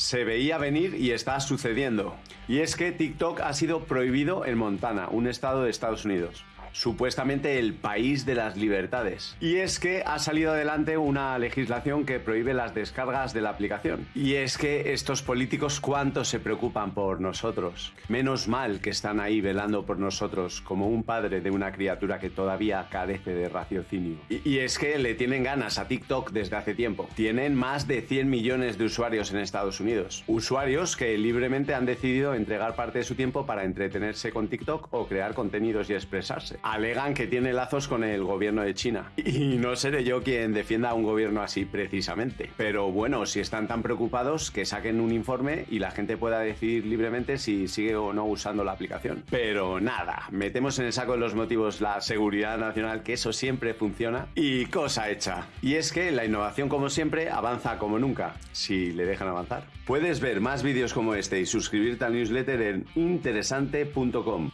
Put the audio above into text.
Se veía venir y está sucediendo. Y es que TikTok ha sido prohibido en Montana, un estado de Estados Unidos supuestamente el país de las libertades. Y es que ha salido adelante una legislación que prohíbe las descargas de la aplicación. Y es que estos políticos cuánto se preocupan por nosotros. Menos mal que están ahí velando por nosotros como un padre de una criatura que todavía carece de raciocinio. Y, es que le tienen ganas a TikTok desde hace tiempo. Tienen más de 100 millones de usuarios en Estados Unidos. Usuarios que libremente han decidido entregar parte de su tiempo para entretenerse con TikTok o crear contenidos y expresarse alegan que tiene lazos con el gobierno de China. Y no seré yo quien defienda a un gobierno así precisamente. Pero bueno, si están tan preocupados, que saquen un informe y la gente pueda decidir libremente si sigue o no usando la aplicación. Pero nada, metemos en el saco de los motivos la seguridad nacional, que eso siempre funciona, y cosa hecha. Y es que la innovación, como siempre, avanza como nunca, si le dejan avanzar. Puedes ver más vídeos como este y suscribirte al newsletter en interesante.com.